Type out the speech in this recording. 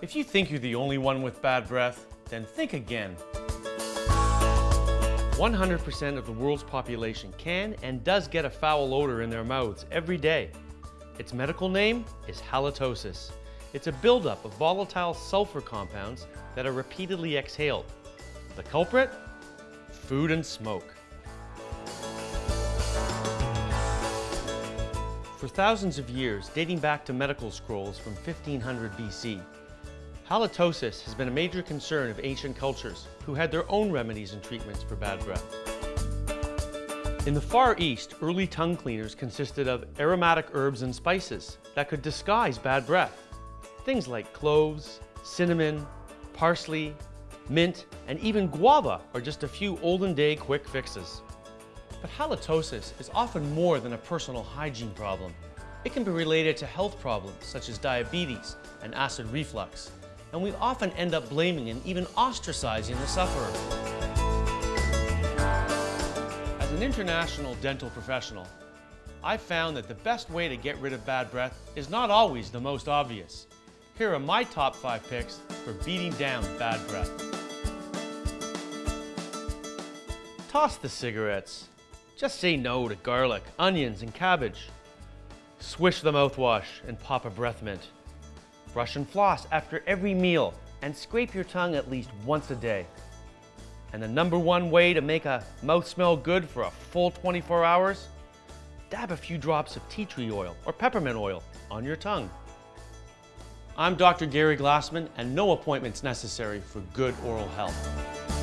If you think you're the only one with bad breath, then think again. 100% of the world's population can and does get a foul odor in their mouths every day. Its medical name is halitosis. It's a buildup of volatile sulfur compounds that are repeatedly exhaled. The culprit? Food and smoke. For thousands of years, dating back to medical scrolls from 1500 BC, halitosis has been a major concern of ancient cultures who had their own remedies and treatments for bad breath. In the Far East, early tongue cleaners consisted of aromatic herbs and spices that could disguise bad breath. Things like cloves, cinnamon, parsley, mint, and even guava are just a few olden day quick fixes. But halitosis is often more than a personal hygiene problem. It can be related to health problems such as diabetes and acid reflux, and we often end up blaming and even ostracizing the sufferer. As an international dental professional, I've found that the best way to get rid of bad breath is not always the most obvious. Here are my top five picks for beating down bad breath. Toss the cigarettes. Just say no to garlic, onions, and cabbage. Swish the mouthwash and pop a breath mint. Brush and floss after every meal and scrape your tongue at least once a day. And the number one way to make a mouth smell good for a full 24 hours? Dab a few drops of tea tree oil or peppermint oil on your tongue. I'm Dr. Gary Glassman and no appointments necessary for good oral health.